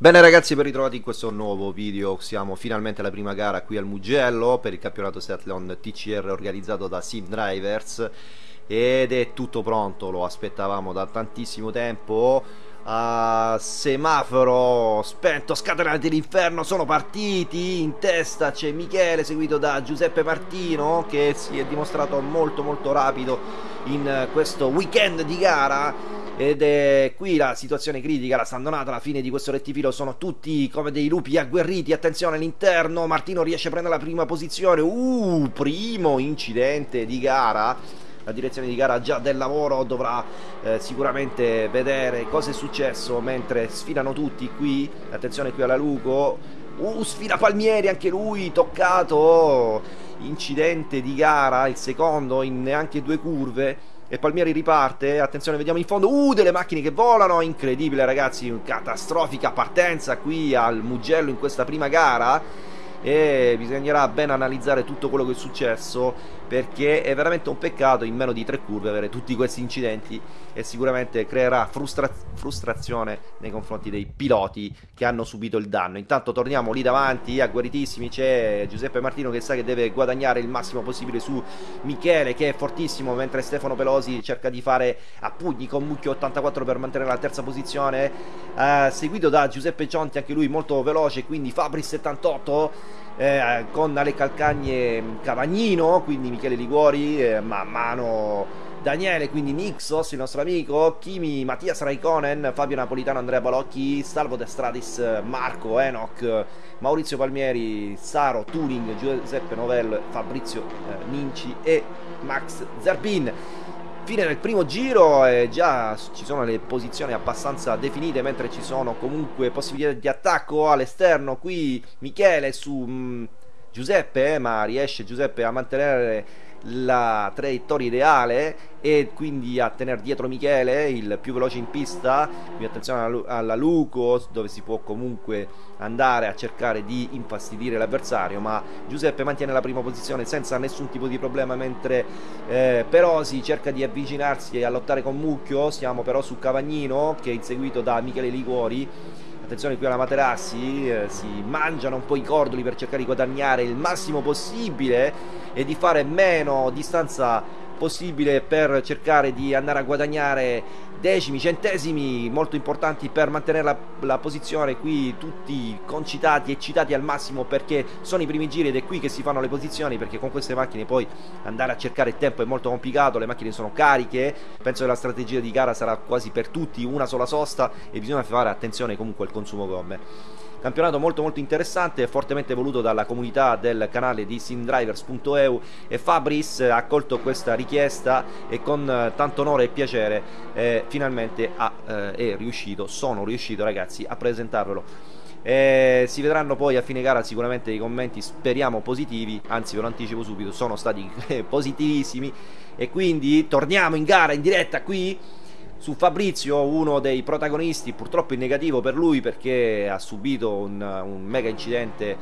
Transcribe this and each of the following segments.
Bene ragazzi, ben ritrovati in questo nuovo video. Siamo finalmente alla prima gara qui al Mugello per il campionato Seathlon TCR organizzato da Sim Drivers ed è tutto pronto, lo aspettavamo da tantissimo tempo. Uh, semaforo spento, scatenati l'inferno, sono partiti. In testa c'è Michele, seguito da Giuseppe Martino, che si è dimostrato molto molto rapido in questo weekend di gara. Ed è qui la situazione critica, la Sandonata alla fine di questo rettifilo. Sono tutti come dei lupi agguerriti, attenzione all'interno, Martino riesce a prendere la prima posizione, uh, primo incidente di gara, la direzione di gara già del lavoro dovrà eh, sicuramente vedere cosa è successo mentre sfilano tutti qui, attenzione qui alla Luco, uh, sfila Palmieri anche lui, toccato, incidente di gara, il secondo in neanche due curve, e Palmieri riparte, attenzione vediamo in fondo, uh delle macchine che volano, incredibile ragazzi, catastrofica partenza qui al Mugello in questa prima gara. E bisognerà ben analizzare tutto quello che è successo perché è veramente un peccato in meno di tre curve avere tutti questi incidenti e sicuramente creerà frustra frustrazione nei confronti dei piloti che hanno subito il danno. Intanto torniamo lì davanti, agguerritissimi, c'è Giuseppe Martino che sa che deve guadagnare il massimo possibile su Michele che è fortissimo mentre Stefano Pelosi cerca di fare a pugni con Mucchio 84 per mantenere la terza posizione, eh, seguito da Giuseppe Cionti anche lui molto veloce, quindi Fabri 78 eh, con alle calcagne Cavagnino, quindi Michele Liguori, eh, man mano Daniele, quindi Nixos, il nostro amico, Kimi, Mattias Raikkonen, Fabio Napolitano, Andrea Balocchi, Salvo De Stradis, Marco, Enoch, Maurizio Palmieri, Saro, Turing, Giuseppe Novell, Fabrizio eh, Ninci e Max Zerbin fine del primo giro e già ci sono le posizioni abbastanza definite mentre ci sono comunque possibilità di attacco all'esterno. Qui Michele su mh, mm, Giuseppe eh, ma riesce Giuseppe a mantenere la traiettoria ideale e quindi a tenere dietro Michele il più veloce in pista quindi attenzione alla Luco dove si può comunque andare a cercare di infastidire l'avversario ma Giuseppe mantiene la prima posizione senza nessun tipo di problema mentre eh, Perosi cerca di avvicinarsi e a lottare con Mucchio. Siamo però su Cavagnino che è inseguito da Michele Liguori attenzione qui alla Materassi, eh, si mangiano un po' i cordoli per cercare di guadagnare il massimo possibile e di fare meno distanza possibile per cercare di andare a guadagnare decimi, centesimi molto importanti per mantenere la, la, posizione qui tutti concitati e citati al massimo perché sono i primi giri ed è qui che si fanno le posizioni perché con queste macchine poi andare a cercare il tempo è molto complicato, le macchine sono cariche, penso che la strategia di gara sarà quasi per tutti una sola sosta e bisogna fare attenzione comunque al consumo gomme. Campionato molto molto interessante, fortemente voluto dalla comunità del canale di simdrivers.eu e Fabris ha accolto questa richiesta e con eh, tanto onore e piacere eh, finalmente ha, eh, è riuscito, sono riuscito ragazzi a presentarvelo. Eh, si vedranno poi a fine gara sicuramente i commenti speriamo positivi anzi ve lo anticipo subito sono stati positivissimi e quindi torniamo in gara in diretta qui su Fabrizio, uno dei protagonisti, purtroppo in negativo per lui perché ha subito un, un mega incidente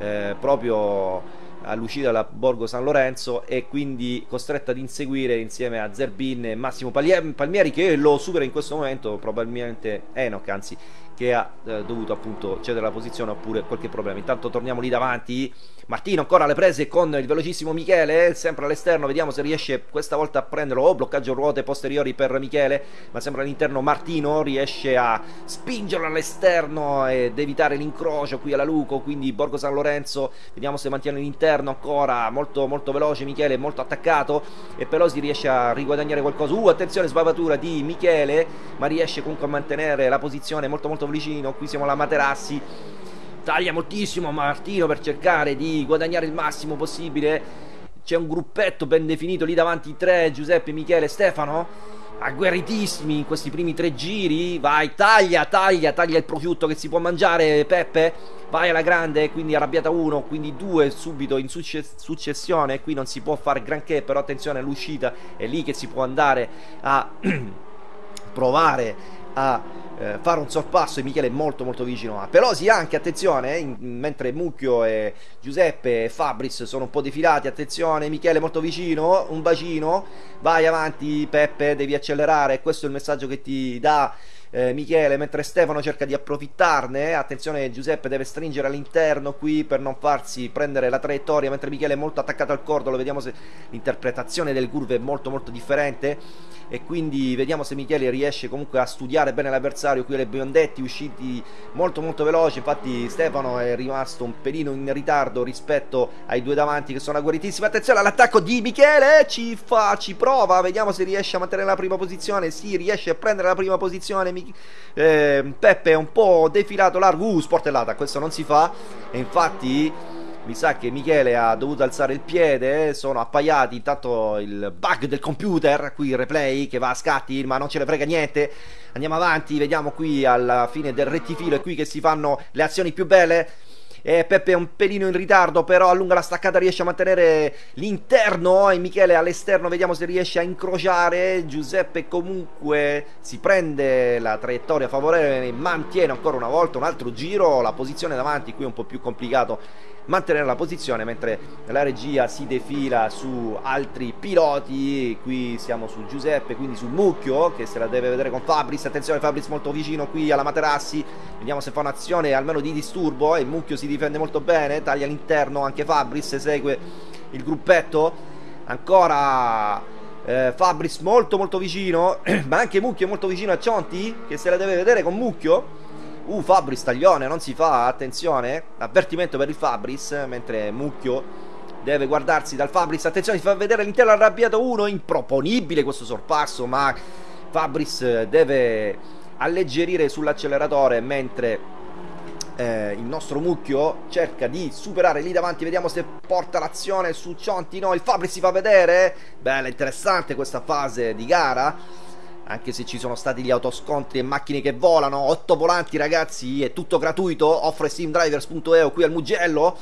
eh, proprio all'uscita da Borgo San Lorenzo e quindi costretto ad inseguire insieme a Zerbin e Massimo Palmieri che lo supera in questo momento probabilmente Enoch anzi che ha eh, dovuto appunto cedere la posizione oppure qualche problema. Intanto torniamo lì davanti. Martino ancora alle prese con il velocissimo Michele sempre all'esterno. Vediamo se riesce questa volta a prenderlo. Oh bloccaggio ruote posteriori per Michele ma sembra all'interno Martino riesce a spingerlo all'esterno ed evitare l'incrocio qui alla Luco quindi Borgo San Lorenzo vediamo se mantiene l'interno ancora. Molto molto veloce Michele molto attaccato e Pelosi riesce a riguadagnare qualcosa. Uh attenzione sbavatura di Michele ma riesce comunque a mantenere la posizione molto molto vicino qui siamo alla Materassi. Taglia moltissimo Martino per cercare di guadagnare il massimo possibile. C'è un gruppetto ben definito lì davanti tre Giuseppe, Michele, Stefano. Agguerritissimi in questi primi tre giri. Vai taglia taglia taglia il prosciutto che si può mangiare Peppe. Vai alla grande quindi arrabbiata uno quindi due subito in successione. Qui non si può fare granché però attenzione all'uscita è lì che si può andare a provare a eh, fare un sorpasso e Michele è molto molto vicino a Pelosi anche attenzione in, mentre Mucchio e Giuseppe e Fabris sono un po' defilati attenzione Michele molto vicino un bacino vai avanti Peppe devi accelerare questo è il messaggio che ti dà eh, Michele, mentre Stefano cerca di approfittarne. Attenzione, Giuseppe deve stringere all'interno qui per non farsi prendere la traiettoria, mentre Michele è molto attaccato al cordolo. Vediamo se l'interpretazione del curve è molto molto differente e quindi vediamo se Michele riesce comunque a studiare bene l'avversario. Qui le biondetti usciti molto molto veloci, infatti Stefano è rimasto un pelino in ritardo rispetto ai due davanti che sono agguerritissimi. Attenzione all'attacco di Michele, ci fa, ci prova, vediamo se riesce a mantenere la prima posizione. Sì, riesce a prendere la prima posizione eh, Peppe è un po' defilato largo, uh, sportellata, questo non si fa e infatti mi sa che Michele ha dovuto alzare il piede, sono appaiati, intanto il bug del computer, qui il replay che va a scatti, ma non ce ne frega niente. Andiamo avanti, vediamo qui alla fine del rettifilo, è qui che si fanno le azioni più belle. E Peppe è un pelino in ritardo, però allunga la staccata, riesce a mantenere l'interno. E Michele all'esterno, vediamo se riesce a incrociare. Giuseppe comunque si prende la traiettoria favorevole, mantiene ancora una volta un altro giro. La posizione davanti qui è un po' più complicato mantenere la posizione mentre la regia si defila su altri piloti. Qui siamo su Giuseppe quindi su Mucchio che se la deve vedere con Fabris attenzione Fabris molto vicino qui alla Materassi vediamo se fa un'azione almeno di disturbo. E Mucchio si difende molto bene taglia all'interno anche Fabris segue il gruppetto. Ancora eh, Fabris molto molto vicino ma anche Mucchio molto vicino a Cionti che se la deve vedere con Mucchio Uh, Fabris taglione, non si fa, attenzione. Avvertimento per il Fabris, mentre Mucchio deve guardarsi dal Fabris. Attenzione, si fa vedere l'intero arrabbiato 1. Improponibile questo sorpasso, ma Fabris deve alleggerire sull'acceleratore mentre eh, il nostro Mucchio cerca di superare lì davanti. Vediamo se porta l'azione su Cionti. No, il Fabris si fa vedere. Bella, interessante questa fase di gara anche se ci sono stati gli autoscontri e macchine che volano, 8 volanti ragazzi, è tutto gratuito, offre simdrivers.eu qui al Mugello.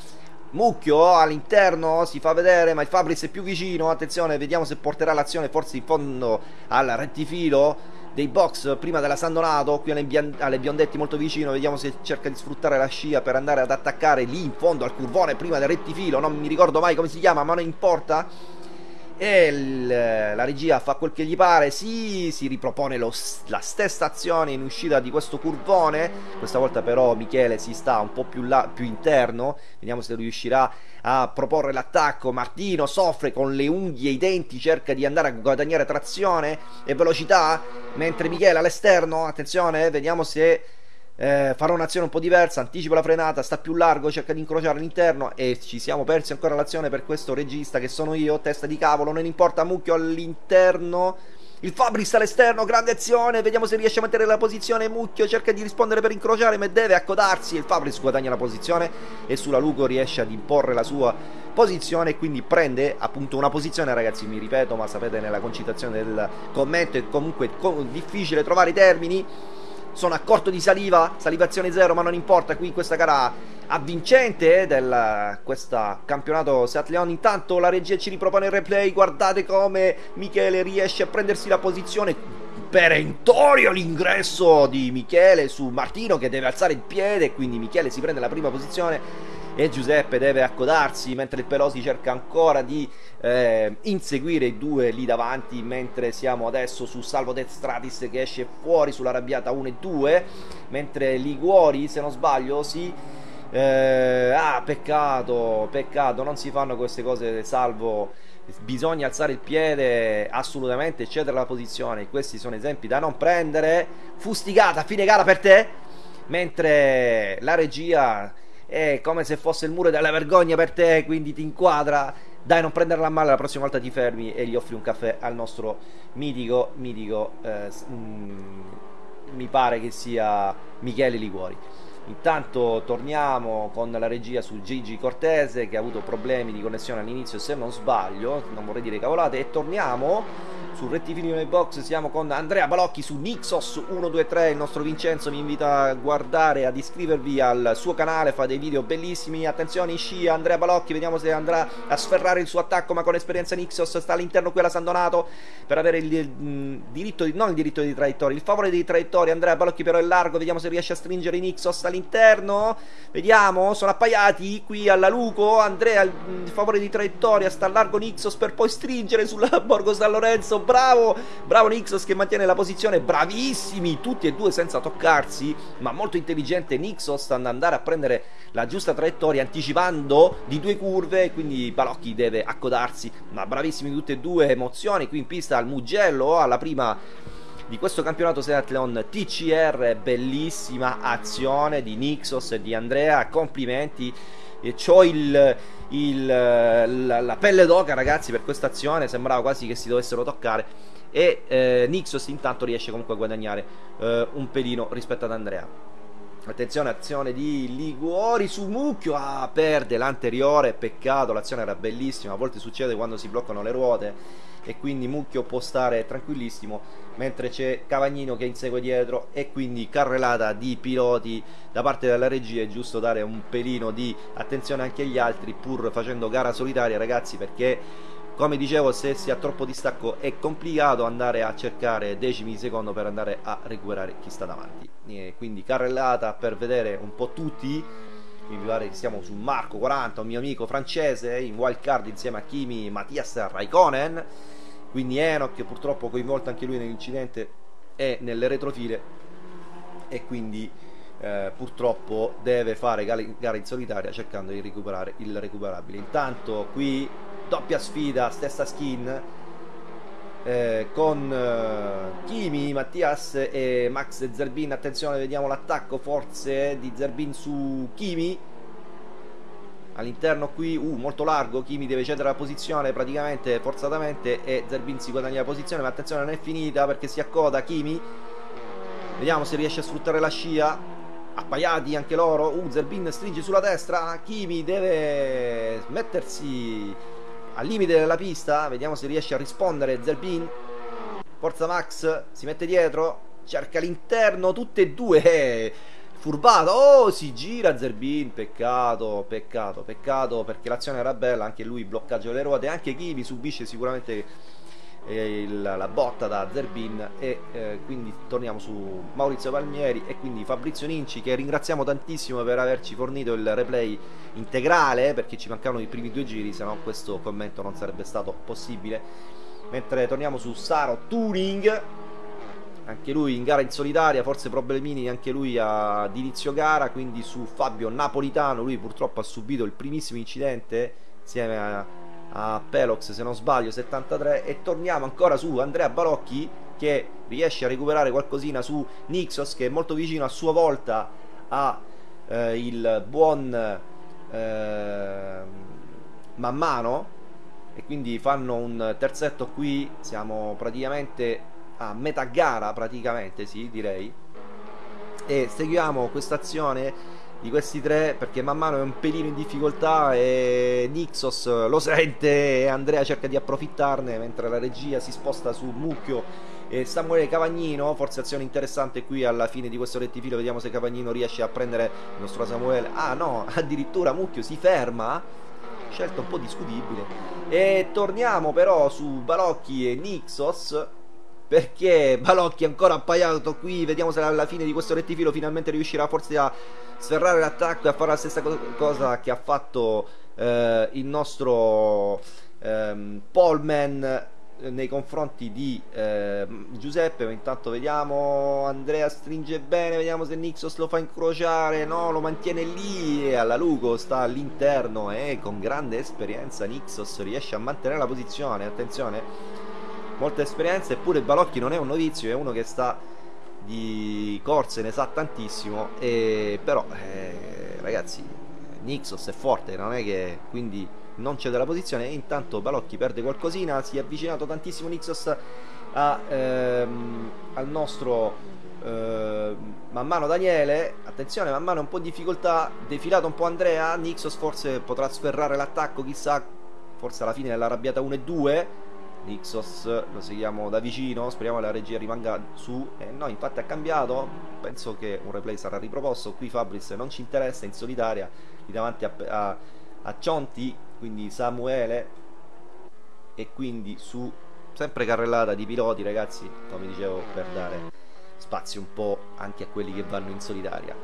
Mucchio all'interno si fa vedere, ma il Fabris è più vicino. Attenzione, vediamo se porterà l'azione forse in fondo al rettifilo dei box prima della San Donato. Qui alle, alle Biondetti molto vicino. Vediamo se cerca di sfruttare la scia per andare ad attaccare lì in fondo al curvone prima del rettifilo. Non mi ricordo mai come si chiama, ma non importa e il, la regia fa quel che gli pare, sì, si ripropone lo, la stessa azione in uscita di questo curvone, questa volta però Michele si sta un po' più, là, più interno, vediamo se riuscirà a proporre l'attacco, Martino soffre con le unghie e i denti, cerca di andare a guadagnare trazione e velocità, mentre Michele all'esterno, attenzione, vediamo se eh, farò un'azione un po' diversa, anticipo la frenata, sta più largo, cerca di incrociare l'interno e ci siamo persi ancora l'azione per questo regista che sono io, testa di cavolo, non importa, mucchio all'interno. Il Fabris all'esterno, grande azione, vediamo se riesce a mantenere la posizione, Mucchio cerca di rispondere per incrociare ma deve accodarsi, il Fabris guadagna la posizione e sulla Lugo riesce ad imporre la sua posizione quindi prende appunto una posizione. Ragazzi mi ripeto ma sapete nella concitazione del commento è comunque difficile trovare i termini sono a corto di saliva, salivazione zero, ma non importa, qui in questa gara avvincente del questo campionato Seat. Intanto la regia ci ripropone il replay, guardate come Michele riesce a prendersi la posizione perentorio l'ingresso di Michele su Martino che deve alzare il piede, quindi Michele si prende la prima posizione e Giuseppe deve accodarsi mentre il Pelosi cerca ancora di eh, inseguire i due lì davanti mentre siamo adesso su Salvo Death Stratis che esce fuori sulla rabbiata 1 e 2 mentre Liguori se non sbaglio si eh, ah peccato peccato non si fanno queste cose salvo bisogna alzare il piede assolutamente cedere la posizione. Questi sono esempi da non prendere. Fustigata fine gara per te. Mentre la regia è come se fosse il muro della vergogna per te, quindi ti inquadra. Dai, non prenderla male, la prossima volta ti fermi e gli offri un caffè al nostro mitico, mitico, eh, mm, mi pare che sia Michele Liguori. Intanto torniamo con la regia su Gigi Cortese che ha avuto problemi di connessione all'inizio se non sbaglio, non vorrei dire cavolate, e torniamo sul rettilineo box siamo con Andrea Balocchi su Nixos 123 il nostro Vincenzo mi invita a guardare ad iscrivervi al suo canale fa dei video bellissimi. Attenzione scia Andrea Balocchi vediamo se andrà a sferrare il suo attacco ma con esperienza Nixos sta all'interno qui alla San Donato per avere il, il, il diritto di, non il diritto di traiettoria il favore di traiettoria. Andrea Balocchi però è largo vediamo se riesce a stringere Nixos all'interno. Vediamo sono appaiati qui alla Luco. Andrea il favore di traiettoria sta largo Nixos per poi stringere sulla Borgo San Lorenzo bravo, bravo Nixos che mantiene la posizione, bravissimi tutti e due senza toccarsi, ma molto intelligente Nixos ad andare a prendere la giusta traiettoria anticipando di due curve, quindi Balocchi deve accodarsi, ma bravissimi tutti e due, emozioni qui in pista al Mugello, alla prima di questo campionato Seatleon TCR, bellissima azione di Nixos e di Andrea, complimenti, e c'ho il, il, la, la, pelle d'oca ragazzi per questa azione, sembrava quasi che si dovessero toccare. E eh, Nixos intanto riesce comunque a guadagnare eh, un pelino rispetto ad Andrea. Attenzione, azione di Liguori su Mucchio, ah, perde l'anteriore, peccato, l'azione era bellissima, a volte succede quando si bloccano le ruote e quindi Mucchio può stare tranquillissimo mentre c'è Cavagnino che insegue dietro e quindi carrellata di piloti da parte della regia è giusto dare un pelino di attenzione anche agli altri pur facendo gara solitaria ragazzi perché come dicevo se si ha troppo distacco è complicato andare a cercare decimi di secondo per andare a recuperare chi sta davanti. E quindi carrellata per vedere un po' tutti mi pare che siamo su Marco 40 un mio amico francese in wild card insieme a Kimi Mattias Raikkonen. Quindi Enoch purtroppo coinvolto anche lui nell'incidente è nelle retrofile. E quindi eh, purtroppo deve fare gara in solitaria cercando di recuperare il recuperabile. Intanto qui doppia sfida stessa skin eh, con eh, Kimi, Mattias e Max Zerbin. Attenzione vediamo l'attacco forse di Zerbin su Kimi. All'interno qui, uh, molto largo, Kimi deve cedere la posizione praticamente forzatamente e Zerbin si guadagna la posizione, ma attenzione non è finita perché si accoda Kimi, vediamo se riesce a sfruttare la scia, appaiati anche loro, uh, Zerbin stringe sulla destra, Kimi deve mettersi al limite della pista, vediamo se riesce a rispondere Zerbin, forza Max, si mette dietro, cerca l'interno, tutte e due, eh Furbato, oh si gira Zerbin, peccato, peccato, peccato perché l'azione era bella, anche lui bloccaggio delle ruote, anche Kivi subisce sicuramente il, la botta da Zerbin e eh, quindi torniamo su Maurizio Palmieri e quindi Fabrizio Ninci che ringraziamo tantissimo per averci fornito il replay integrale perché ci mancavano i primi due giri, se no questo commento non sarebbe stato possibile. Mentre torniamo su Saro Turing anche lui in gara in solitaria, forse problemini anche lui ad inizio gara, quindi su Fabio Napolitano, lui purtroppo ha subito il primissimo incidente insieme a, a Pelox se non sbaglio 73 e torniamo ancora su Andrea Balocchi che riesce a recuperare qualcosina su Nixos che è molto vicino a sua volta a eh, il buon eh, Mammano e quindi fanno un terzetto qui siamo praticamente a metà gara praticamente, sì, direi. E seguiamo questa azione di questi tre perché man mano è un pelino in difficoltà e Nixos lo sente e Andrea cerca di approfittarne mentre la regia si sposta su Mucchio e Samuele Cavagnino. Forse azione interessante qui alla fine di questo rettifilo vediamo se Cavagnino riesce a prendere il nostro Samuele. Ah no addirittura Mucchio si ferma scelta un po' discutibile. E torniamo però su Balocchi e Nixos perché Balocchi è ancora appaiato qui? Vediamo se alla fine di questo rettifilo finalmente riuscirà forse a sferrare l'attacco e a fare la stessa cosa che ha fatto eh, il nostro ehm, Polman eh, nei confronti di eh, Giuseppe. Intanto vediamo Andrea stringe bene vediamo se Nixos lo fa incrociare. No lo mantiene lì alla Lugo sta all'interno e con grande esperienza Nixos riesce a mantenere la posizione. Attenzione molta esperienza eppure Balocchi non è un novizio è uno che sta di corse ne sa tantissimo e però eh, ragazzi Nixos è forte non è che quindi non cede la posizione intanto Balocchi perde qualcosina si è avvicinato tantissimo Nixos a, ehm, al nostro eh, man mano Daniele attenzione man mano un po' in difficoltà defilato un po' Andrea Nixos forse potrà sferrare l'attacco chissà forse alla fine dell'arrabbiata 1 e 2 Nixos lo seguiamo da vicino speriamo la regia rimanga su. E eh, no infatti ha cambiato penso che un replay sarà riproposto. Qui Fabris non ci interessa in solitaria lì davanti a, a, a Cionti quindi Samuele. E quindi su sempre carrellata di piloti ragazzi come dicevo per dare spazio un po' anche a quelli che vanno in solitaria.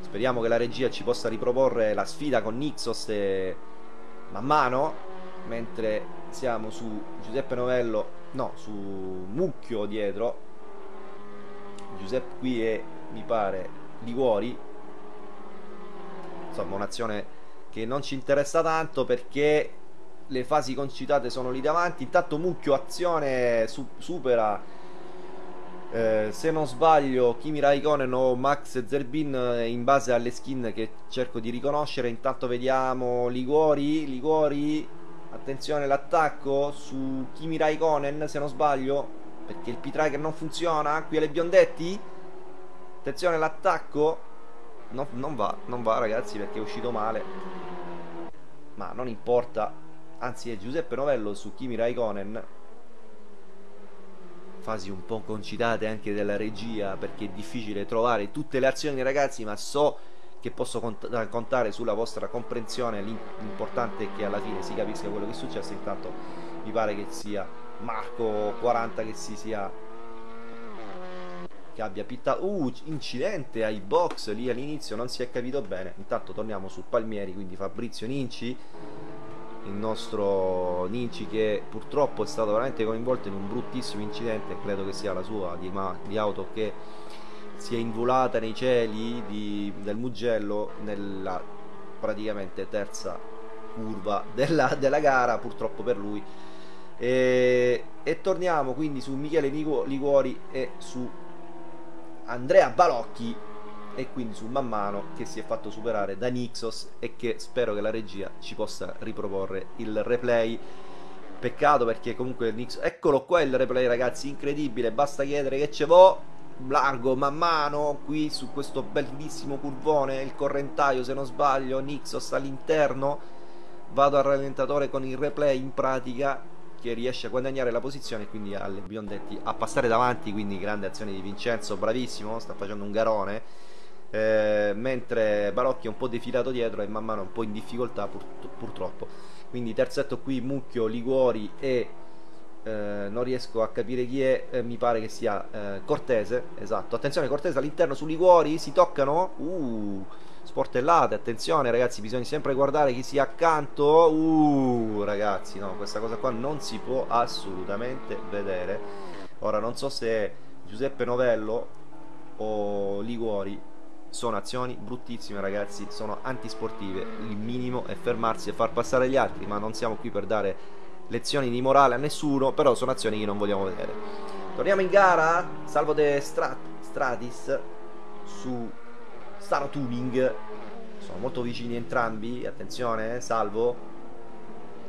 Speriamo che la regia ci possa riproporre la sfida con Nixos e man mano mentre siamo su Giuseppe Novello no su Mucchio dietro. Giuseppe qui è mi pare Liguori. Insomma un'azione che non ci interessa tanto perché le fasi concitate sono lì davanti. Intanto Mucchio azione su supera eh, se non sbaglio Kimi Raikkonen o Max Zerbin eh, in base alle skin che cerco di riconoscere. Intanto vediamo Liguori Liguori attenzione l'attacco su Kimi Raikkonen se non sbaglio perché il P-Tracker non funziona. Qui alle biondetti. Attenzione l'attacco no, non va non va ragazzi perché è uscito male. Ma non importa. Anzi è Giuseppe Novello su Kimi Raikkonen. Fasi un po' concitate anche della regia perché è difficile trovare tutte le azioni ragazzi ma so che posso cont contare sulla vostra comprensione. L'importante è che alla fine si capisca quello che è successo. Intanto mi pare che sia Marco 40 che si sia che abbia pittato uh incidente ai box lì all'inizio non si è capito bene. Intanto torniamo su Palmieri quindi Fabrizio Ninci il nostro Ninci che purtroppo è stato veramente coinvolto in un bruttissimo incidente. Credo che sia la sua di, di auto che si è involata nei cieli di, del Mugello nella praticamente terza curva della, della gara purtroppo per lui. E, e, torniamo quindi su Michele Liguori e su Andrea Balocchi e quindi su Man Mano che si è fatto superare da Nixos e che spero che la regia ci possa riproporre il replay. Peccato perché comunque Nixos eccolo qua il replay ragazzi incredibile. Basta chiedere che ce vo largo man mano qui su questo bellissimo curvone il correntaio se non sbaglio Nixos all'interno. Vado al rallentatore con il replay in pratica che riesce a guadagnare la posizione e quindi alle biondetti a passare davanti quindi grande azione di Vincenzo bravissimo sta facendo un garone. Eh, mentre Balocchi è un po' defilato dietro e man mano un po' in difficoltà pur, purtroppo. Quindi terzetto qui Mucchio, Liguori e eh, non riesco a capire chi è eh, mi pare che sia eh, Cortese esatto, attenzione Cortese all'interno su Liguori si toccano? Uh, sportellate, attenzione ragazzi bisogna sempre guardare chi sia accanto. Uh, ragazzi no, questa cosa qua non si può assolutamente vedere. Ora non so se Giuseppe Novello o Liguori sono azioni bruttissime ragazzi, sono antisportive, il minimo è fermarsi e far passare gli altri, ma non siamo qui per dare lezioni di morale a nessuno, però sono azioni che non vogliamo vedere. Torniamo in gara, salvo de Strat Stratis su Staro Tuning, sono molto vicini entrambi, attenzione, salvo,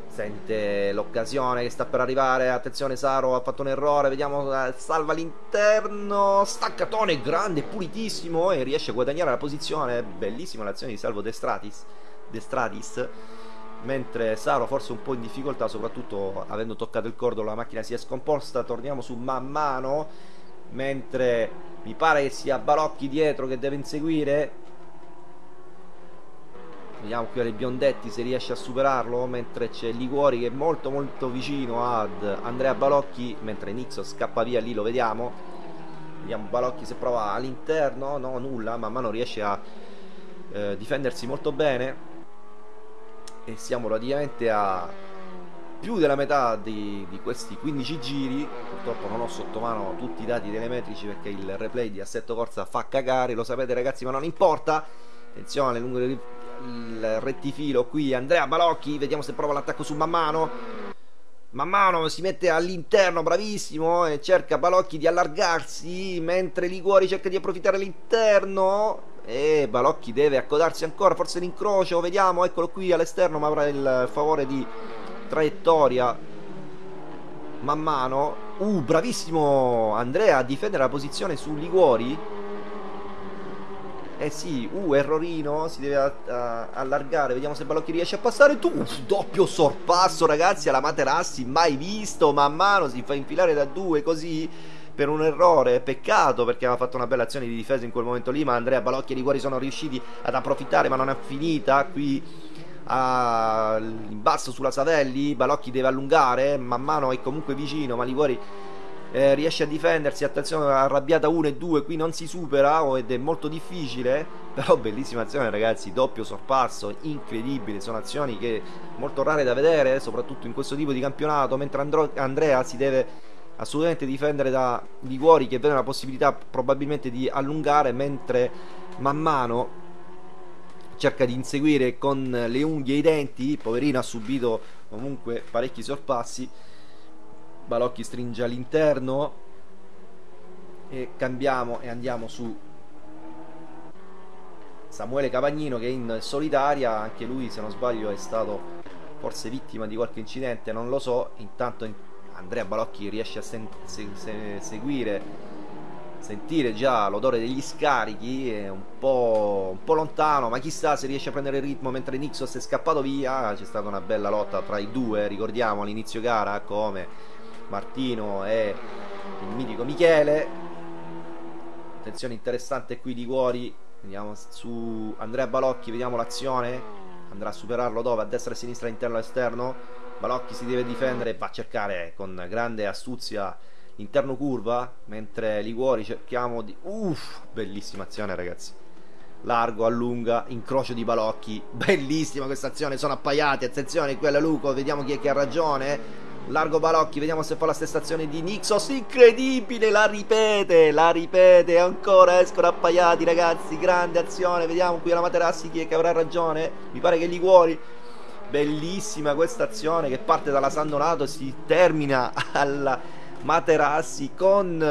sente l'occasione che sta per arrivare attenzione Saro ha fatto un errore vediamo eh, salva l'interno staccatone grande pulitissimo e riesce a guadagnare la posizione bellissima l'azione di Salvo Destratis Destratis mentre Saro forse un po' in difficoltà soprattutto avendo toccato il cordolo la macchina si è scomposta. Torniamo su man mano. Mentre mi pare che sia Balocchi dietro che deve inseguire. Vediamo qui alle Biondetti se riesce a superarlo. Mentre c'è Liguori che è molto molto vicino ad Andrea Balocchi Mentre Nixo scappa via lì lo vediamo. Vediamo Balocchi se prova all'interno. No nulla man mano riesce a eh, difendersi molto bene E siamo praticamente a più della metà di, di, questi 15 giri. Purtroppo non ho sotto mano tutti i dati telemetrici perché il replay di Assetto Corsa fa cagare. Lo sapete ragazzi ma non importa. Attenzione lungo il rettifilo qui Andrea Balocchi vediamo se prova l'attacco su Mammano Mammano si mette all'interno bravissimo e cerca Balocchi di allargarsi mentre Liguori cerca di approfittare all'interno e Balocchi deve accodarsi ancora forse l'incrocio vediamo eccolo qui all'esterno ma avrà il favore di traiettoria man mano. Uh bravissimo Andrea a difendere la posizione su Liguori. Eh sì, uh, errorino, si deve uh, allargare, vediamo se Balocchi riesce a passare. Tu, doppio sorpasso ragazzi alla Materassi, mai visto, man mano si fa infilare da due così per un errore, peccato perché aveva fatto una bella azione di difesa in quel momento lì, ma Andrea Balocchi e Liguori sono riusciti ad approfittare, ma non è finita. Qui in basso sulla Savelli, Balocchi deve allungare, man mano è comunque vicino, ma Liguori eh, riesce a difendersi, attenzione arrabbiata 1 e 2, qui non si supera ed è molto difficile, però bellissima azione ragazzi, doppio sorpasso, incredibile, sono azioni che molto rare da vedere, soprattutto in questo tipo di campionato, mentre Andro Andrea si deve assolutamente difendere da Liguori che vede la possibilità probabilmente di allungare, mentre man mano cerca di inseguire con le unghie e i denti, poverino ha subito comunque parecchi sorpassi, Balocchi stringe all'interno. E cambiamo e andiamo su Samuele Cavagnino che in solitaria, anche lui se non sbaglio è stato forse vittima di qualche incidente, non lo so, intanto Andrea Balocchi riesce a se se se seguire, sentire già l'odore degli scarichi, è un po', un po' lontano, ma chissà se riesce a prendere il ritmo mentre Nixos è scappato via, c'è stata una bella lotta tra i due, ricordiamo all'inizio gara come Martino e il mitico Michele. Attenzione interessante qui di Cuori vediamo su Andrea Balocchi vediamo l'azione. Andrà a superarlo dove? a destra e a sinistra all'interno e all'esterno Balocchi si deve difendere va a cercare con grande astuzia l'interno curva mentre Liguori cerchiamo di uff bellissima azione ragazzi largo, allunga, incrocio di Balocchi bellissima questa azione sono appaiati attenzione qui alla Luco vediamo chi è che ha ragione Largo Balocchi, vediamo se fa la stessa azione di Nixos. Incredibile, la ripete, la ripete. Ancora escono appaiati, ragazzi. Grande azione. Vediamo qui la Materassi chi è che avrà ragione. Mi pare che Liguori. Bellissima questa azione che parte dalla San Donato e si termina alla Materassi con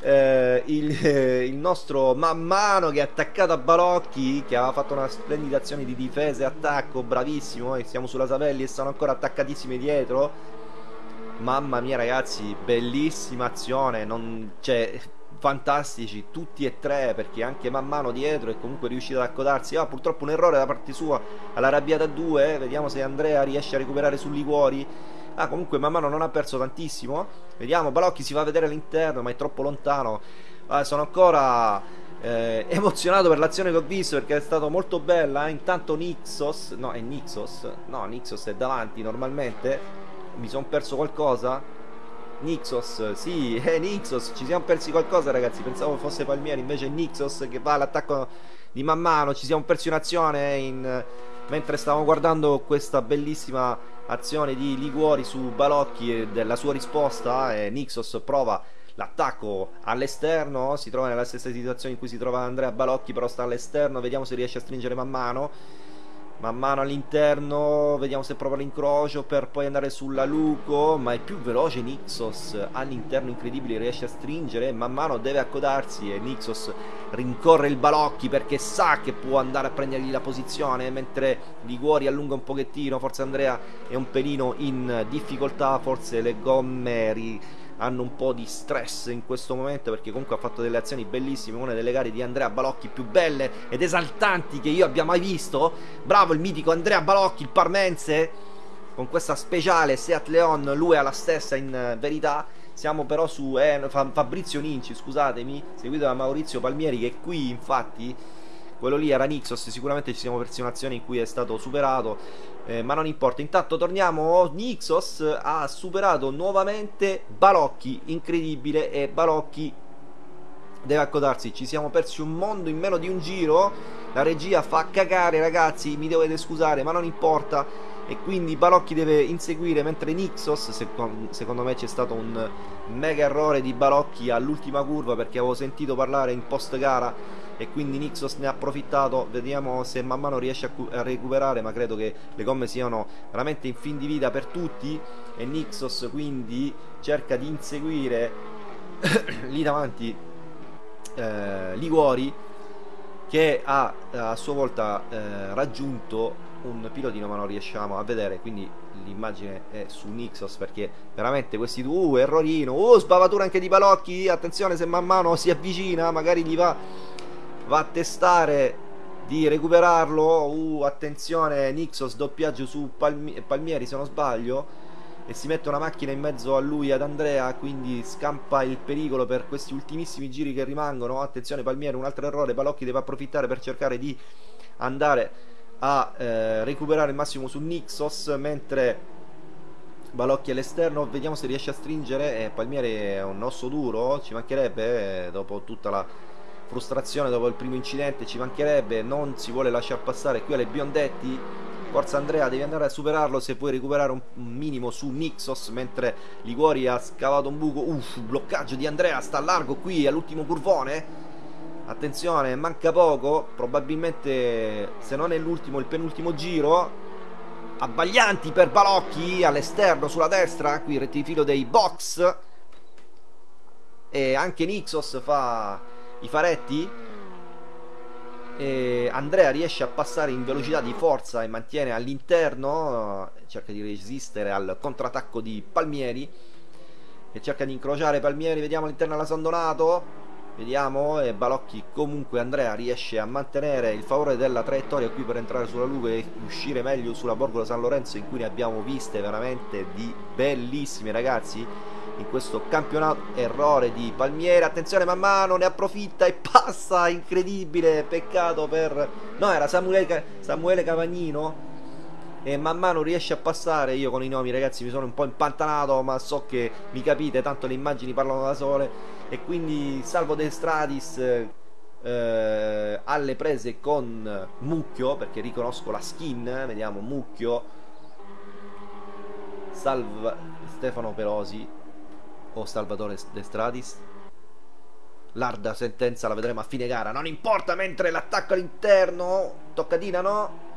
eh, il, eh, il, nostro man mano che è attaccato a Balocchi che aveva fatto una splendida azione di difesa e attacco bravissimo e siamo sulla Savelli e sono ancora attaccatissimi dietro. Mamma mia ragazzi, bellissima azione, non... cioè, fantastici tutti e tre perché anche man mano dietro è comunque riuscito ad accodarsi. Ah, purtroppo un errore da parte sua alla arrabbiata 2, vediamo se Andrea riesce a recuperare su Liguori. Ah, comunque man mano non ha perso tantissimo. Vediamo, Balocchi si va a vedere all'interno, ma è troppo lontano. Ah, sono ancora eh, emozionato per l'azione che ho visto perché è stato molto bella. Eh. Intanto Nixos, no, è Nixos, no, Nixos è davanti normalmente mi sono perso qualcosa? Nixos, sì, è Nixos, ci siamo persi qualcosa ragazzi, pensavo fosse Palmieri, invece è Nixos che va all'attacco di man mano, ci siamo persi un'azione in... mentre stavamo guardando questa bellissima azione di Liguori su Balocchi e della sua risposta e Nixos prova l'attacco all'esterno, si trova nella stessa situazione in cui si trova Andrea Balocchi, però sta all'esterno, vediamo se riesce a stringere man mano man mano all'interno vediamo se prova l'incrocio per poi andare sulla Luco ma è più veloce Nixos all'interno incredibile riesce a stringere man mano deve accodarsi e Nixos rincorre il Balocchi perché sa che può andare a prendergli la posizione mentre Liguori allunga un pochettino forse Andrea è un pelino in difficoltà forse le gomme hanno un po' di stress in questo momento perché comunque ha fatto delle azioni bellissime, una delle gare di Andrea Balocchi più belle ed esaltanti che io abbia mai visto. Bravo il mitico Andrea Balocchi, il parmense, con questa speciale Seat Leon, lui ha la stessa in verità. Siamo però su eh, Fabrizio Ninci, scusatemi, seguito da Maurizio Palmieri che qui infatti quello lì era Nixos, sicuramente ci siamo persi un'azione in cui è stato superato, eh, ma non importa. Intanto torniamo, Nixos ha superato nuovamente Balocchi, incredibile, e Balocchi deve accodarsi. Ci siamo persi un mondo in meno di un giro, la regia fa cagare ragazzi, mi dovete scusare, ma non importa. E quindi Balocchi deve inseguire mentre Nixos, secondo me c'è stato un mega errore di Balocchi all'ultima curva perché avevo sentito parlare in post gara e quindi Nixos ne ha approfittato vediamo se man mano riesce a, a, recuperare ma credo che le gomme siano veramente in fin di vita per tutti. E Nixos quindi cerca di inseguire lì davanti eh, Liguori che ha a sua volta eh, raggiunto un pilotino ma non riusciamo a vedere. Quindi l'immagine è su Nixos perché veramente questi due uh, errorino uh, sbavatura anche di Balocchi attenzione se man mano si avvicina magari gli va va a testare di recuperarlo. Uh, attenzione Nixos doppiaggio su Palmi Palmieri se non sbaglio. E si mette una macchina in mezzo a lui ad Andrea quindi scampa il pericolo per questi ultimissimi giri che rimangono. Attenzione Palmieri un altro errore. Balocchi deve approfittare per cercare di andare a eh, recuperare il massimo su Nixos mentre Balocchi all'esterno, vediamo se riesce a stringere. Eh, Palmieri è un osso duro, ci mancherebbe eh, dopo tutta la frustrazione dopo il primo incidente, ci mancherebbe, non si vuole lasciare passare qui alle Biondetti. Forza Andrea, devi andare a superarlo se puoi recuperare un, minimo su Nixos mentre Liguori ha scavato un buco. Uff, bloccaggio di Andrea, sta a largo qui all'ultimo curvone. Attenzione, manca poco, probabilmente se non è l'ultimo, il penultimo giro abbaglianti per Balocchi all'esterno sulla destra qui il rettifilo dei box e anche Nixos fa i faretti? E Andrea riesce a passare in velocità di forza e mantiene all'interno cerca di resistere al contrattacco di Palmieri e cerca di incrociare Palmieri. Vediamo all'interno della San Donato. Vediamo, e Balocchi comunque Andrea riesce a mantenere il favore della traiettoria qui per entrare sulla Lugo e uscire meglio sulla Borgola San Lorenzo in cui ne abbiamo viste veramente di bellissime ragazzi in questo campionato. Errore di Palmieri. Attenzione man mano ne approfitta e passa. Incredibile peccato per no era Samuele, Samuele Cavagnino. E man mano riesce a passare. Io con i nomi ragazzi mi sono un po' impantanato ma so che mi capite tanto le immagini parlano da sole. E quindi Salvo De Stradis eh, alle prese con Mucchio perché riconosco la skin vediamo Mucchio. Salva Stefano Pelosi o Salvatore De Stradis? Larda sentenza la vedremo a fine gara. Non importa mentre l'attacco all'interno toccadina no?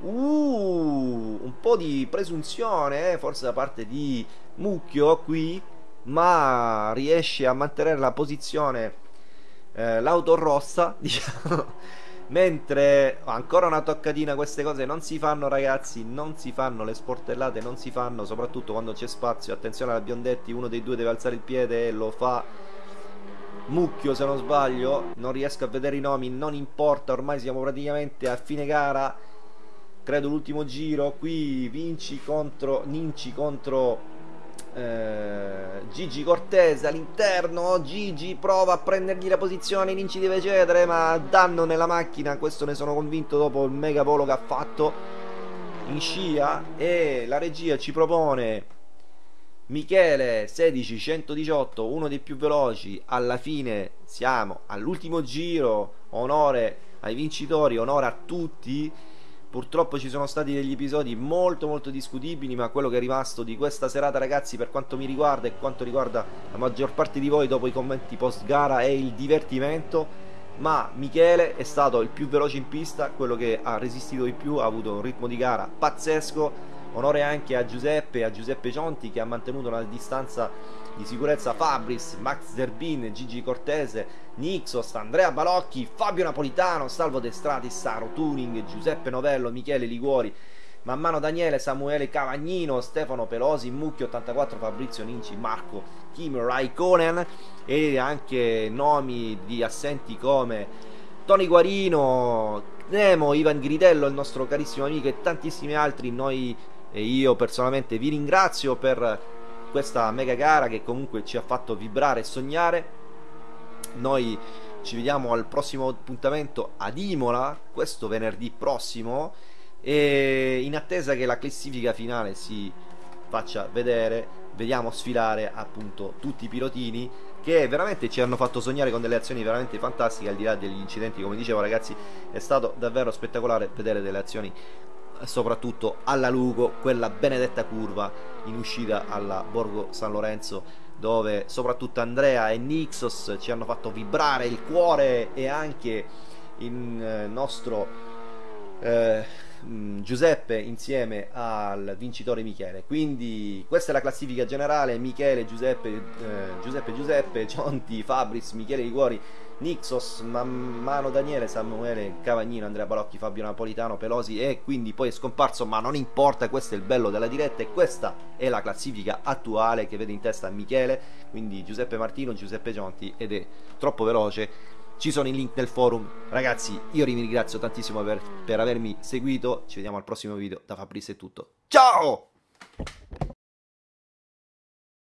Uh, un po' di presunzione eh, forse da parte di Mucchio qui ma riesce a mantenere la posizione eh, l'auto rossa diciamo mentre ancora una toccadina queste cose non si fanno ragazzi non si fanno le sportellate non si fanno soprattutto quando c'è spazio. Attenzione alla Biondetti uno dei due deve alzare il piede e lo fa mucchio se non sbaglio. Non riesco a vedere i nomi non importa ormai siamo praticamente a fine gara. Credo l'ultimo giro qui Vinci contro Ninci contro eh, Gigi Cortese all'interno Gigi prova a prendergli la posizione Ninci deve cedere ma danno nella macchina questo ne sono convinto dopo il mega polo che ha fatto in scia e la regia ci propone Michele 16 118 uno dei più veloci alla fine siamo all'ultimo giro onore ai vincitori onore a tutti Purtroppo ci sono stati degli episodi molto molto discutibili, ma quello che è rimasto di questa serata ragazzi per quanto mi riguarda e quanto riguarda la maggior parte di voi dopo i commenti post gara è il divertimento. Ma Michele è stato il più veloce in pista, quello che ha resistito di più, ha avuto un ritmo di gara pazzesco. Onore anche a Giuseppe, a Giuseppe Cionti che ha mantenuto una distanza di sicurezza Fabris, Max Zerbin, Gigi Cortese, Nixos, Andrea Balocchi, Fabio Napolitano, Salvo Destrati, Saro Tuning, Giuseppe Novello, Michele Liguori, Man mano Daniele, Samuele Cavagnino, Stefano Pelosi, Mucchio 84, Fabrizio Ninci, Marco Kim Raikkonen e anche nomi di assenti come Tony Guarino, Nemo, Ivan Gridello, il nostro carissimo amico e tantissimi altri. Noi e io personalmente vi ringrazio per questa mega gara che comunque ci ha fatto vibrare e sognare. Noi ci vediamo al prossimo appuntamento ad Imola, questo venerdì prossimo, e in attesa che la classifica finale si faccia vedere, vediamo sfilare appunto tutti i pilotini che veramente ci hanno fatto sognare con delle azioni veramente fantastiche al di là degli incidenti come dicevo ragazzi è stato davvero spettacolare vedere delle azioni soprattutto alla Lugo, quella benedetta curva in uscita alla Borgo San Lorenzo dove soprattutto Andrea e Nixos ci hanno fatto vibrare il cuore e anche il eh, nostro eh, mm, Giuseppe insieme al vincitore Michele. Quindi questa è la classifica generale. Michele, Giuseppe, eh, Giuseppe, Giuseppe, Cionti, Fabris, Michele Liguori Nixos, Mano Daniele, Samuele Cavagnino, Andrea Balocchi, Fabio Napolitano, Pelosi e quindi poi è scomparso, ma non importa, questo è il bello della diretta e questa è la classifica attuale che vede in testa Michele, quindi Giuseppe Martino, Giuseppe Gionti ed è troppo veloce. Ci sono i link nel forum. Ragazzi, io vi ringrazio tantissimo per, per avermi seguito. Ci vediamo al prossimo video. Da Fabrizio è tutto. Ciao!